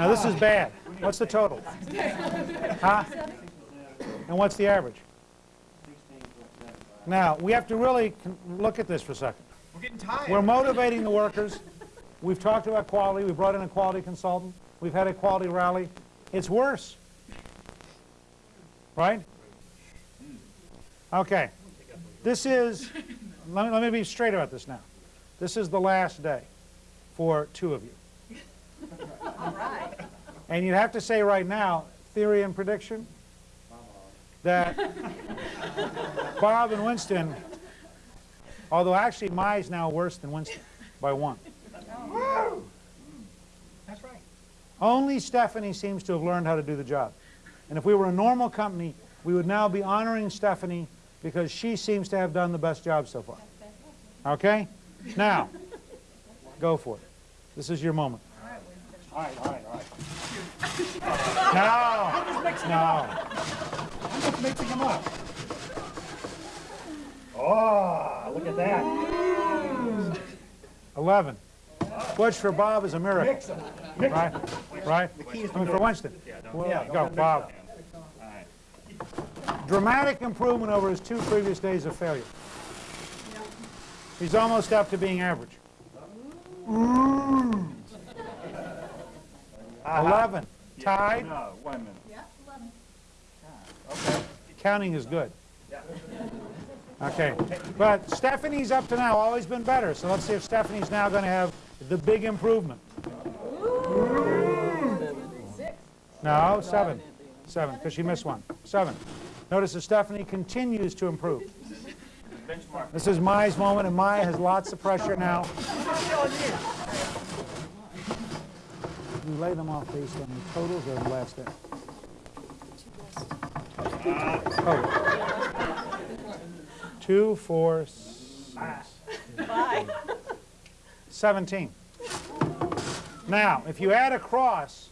Now, this is bad. What's the total? Huh? And what's the average? Now, we have to really look at this for a second. We're getting tired. We're motivating the workers. We've talked about quality. We brought in a quality consultant. We've had a quality rally. It's worse. Right? Okay. This is, let me, let me be straight about this now. This is the last day for two of you. And you'd have to say right now, theory and prediction, that Bob and Winston, although actually Mai's now worse than Winston by one. That's right. Only Stephanie seems to have learned how to do the job. And if we were a normal company, we would now be honoring Stephanie because she seems to have done the best job so far. Okay? Now, go for it. This is your moment. All right, all right, all right. No! No. I'm just mixing them up. Oh, look at that. 11. Which for Bob is a miracle. Mix them. Mix Right? Right? The key is to mean, do for it. Winston. Well, Yeah, go, don't Bob. them. All right. Dramatic improvement over his two previous days of failure. He's almost up to being average. Uh-huh. 11. Tied. No, one wait a minute. Ah, Counting is good. Yeah. Okay. But Stephanie's up to now always been better. So let's see if Stephanie's now going to have the big improvement. No, seven. Seven, because she missed one. Seven. Notice that Stephanie continues to improve. Benchmark. This is Mai's moment, and Mai has lots of pressure now. You lay them off based on the totals or the last day? Total. Two, four, six. Seventeen. Now, if you add across,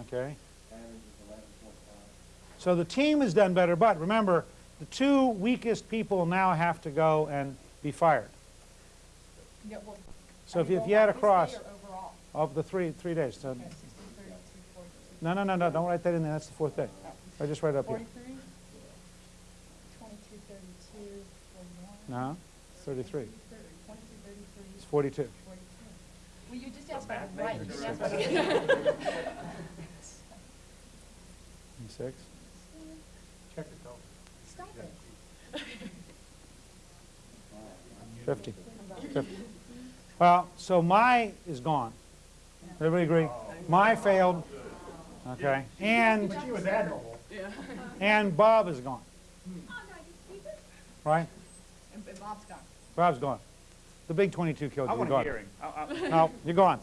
okay, so the team has done better, but remember, the two weakest people now have to go and be fired. So if you, if roll you add across day or overall? Of the three, three days, so, Okay, 16, 32, 42. no, no, no, no, don't write that in there, that's the fourth day. I just write it up here. 43, 22, 32, 41, No, 33, it's 42. 42. Well, you just asked about the right, you didn't ask about the six. Check the total. Stop it. 50. 50. Well, so Mai is gone. Everybody agree? Mai failed, okay, and, She was admirable. and Bob is gone. Right? And and Bob's gone. Bob's gone. The big 22 killed I you, you're want to gone. hear him. I- I- No, you're gone.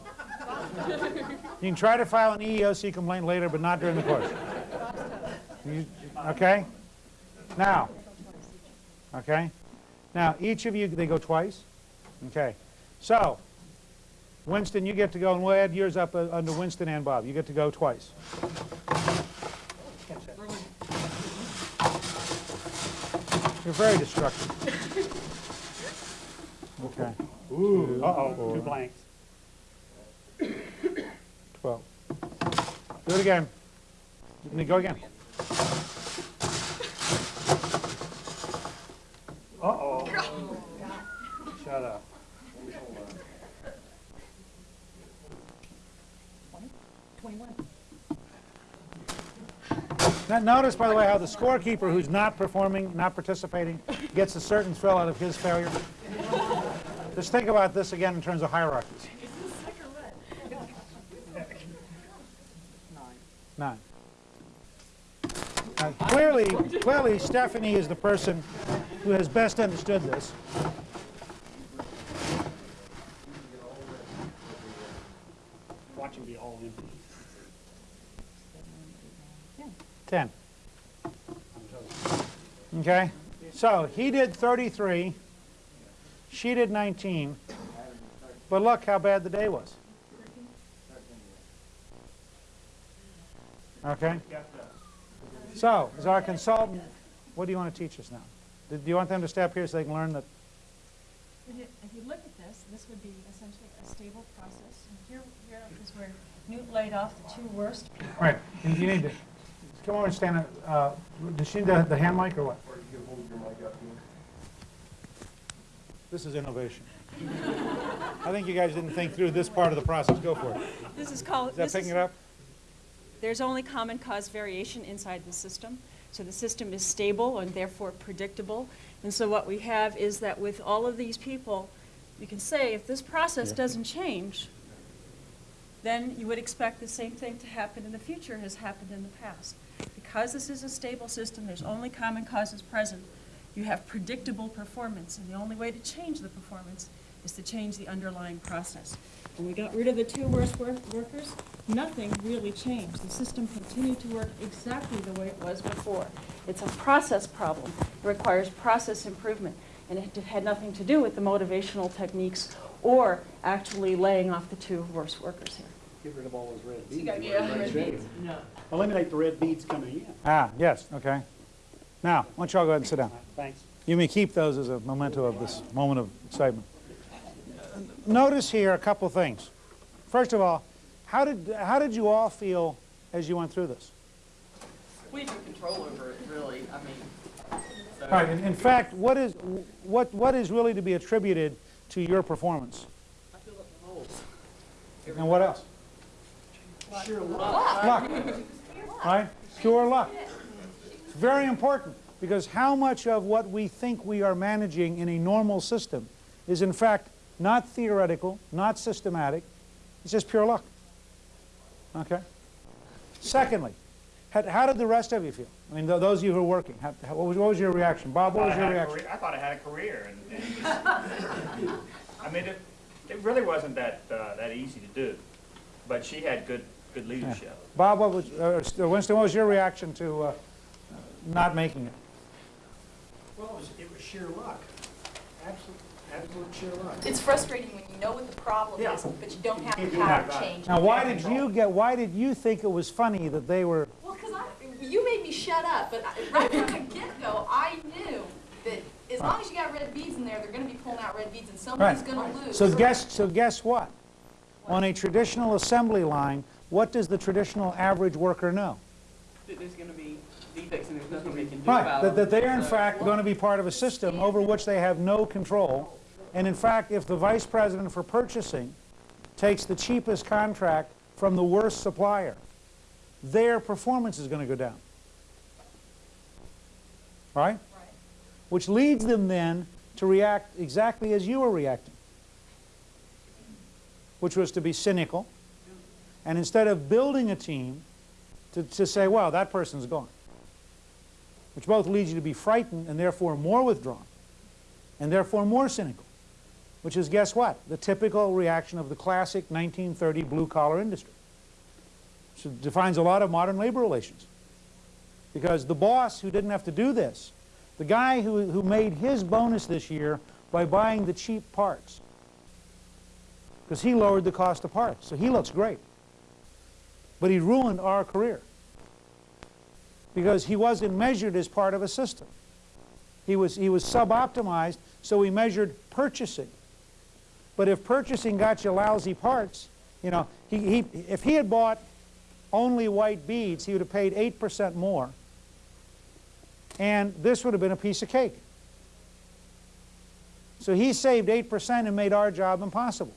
You can try to file an EEOC complaint later, but not during the course. You- Okay? Now, okay? Now, each of you, they go twice? Okay. So, Winston, you get to go, and we'll add yours up uh, under Winston and Bob. You get to go twice. You're very destructive. Okay. Ooh, uh-oh, four. two blanks. 12. Do it again. Let me go again. Uh-oh. Shut up. 21. Now, notice, by the way, how the scorekeeper who's not performing, not participating, gets a certain thrill out of his failure. Just think about this again in terms of hierarchies. Nine. Now, clearly, clearly, Stephanie is the person who has best understood this. Watch him be all empty. 10. Okay? So he did 33. She did 19. But look how bad the day was. Okay? So, as our consultant, what do you want to teach us now? Do you want them to step here so they can learn that? If you, look at this, this would be essentially a stable process Here, here is where Newt laid off the two worst people. Right, you need to, come over and stand, uh, does she need the the hand mic or what? This is innovation. I think you guys didn't think through this part of the process. Go for it. This is called, Is that this picking is, it up? there's only common cause variation inside the system. So the system is stable and therefore predictable. And so what we have is that with all of these people, you can say if this process doesn't change, then you would expect the same thing to happen in the future as happened in the past. Because this is a stable system, there's only common causes present, you have predictable performance, and the only way to change the performance is to change the underlying process. When we got rid of the two worst wor- workers, nothing really changed. The system continued to work exactly the way it was before. It's a process problem. It requires process improvement, and it had nothing to do with the motivational techniques or actually laying off the two worst workers here. Get rid of all those red So you beads. gotta get rid of red Right. beads. Eliminate the red beads coming in. Ah, yes, okay. Now, why don't you all go ahead and sit down. Thanks. You may keep those as a memento of this moment of excitement. Notice here a couple things. First of all, how did, how did you all feel as you went through this? We have no control over it, really. I mean, so All right, in, in fact, what is, what, what is really to be attributed to your performance? I feel like the holes. And what else? Luck. Right? Pure luck. It's very important because how much of what we think we are managing in a normal system is in fact not theoretical, not systematic, it's just pure luck. Okay? Secondly, how, how did the rest of you feel? I mean, th- those of you who are working, how, how- what, was, what was your reaction? Bob, what was I your reaction? I thought I had a career, and, and it I mean, it, it really wasn't that, uh, that easy to do, but she had good, good leadership. Bob, what was, uh, Winston, what was your reaction to uh, not making it? Well, it was, it was sheer luck. Absolute, absolute sheer luck. It's frustrating when you know what the problem Yeah. is, but you don't have can't the power to about it. change Now, why did you get, why did you think it was funny that they were, Well, because I, you shut up, but I- right from the get-go, I knew that as long as you got red beads in there, they're gonna be pulling out red beads and somebody's Right. gonna lose. so guess, so guess what? On a traditional assembly line, what does the traditional average worker know? that There's going to be defects and there's nothing they can do Right, about that, them. that they are in So- fact going to be part of a system over which they have no control. And in fact, if the vice president for purchasing takes the cheapest contract from the worst supplier, their performance is going to go down. Right? Right. Which leads them then to react exactly as you were reacting, which was to be cynical. And instead of building a team, to, to say, well, that person's gone which both leads you to be frightened and therefore more withdrawn, and therefore more cynical, which is, guess what? The typical reaction of the classic 1930 blue-collar industry. So it defines a lot of modern labor relations. Because the boss who didn't have to do this, the guy who, who made his bonus this year by buying the cheap parts, because he lowered the cost of parts, so he looks great. But he ruined our career because he wasn't measured as part of a system. He was, he was sub-optimized, so we measured purchasing. But if purchasing got you lousy parts, you know, he, he, if he had bought only white beads, he would have paid 8% more. And this would have been a piece of cake. So he saved 8% and made our job impossible.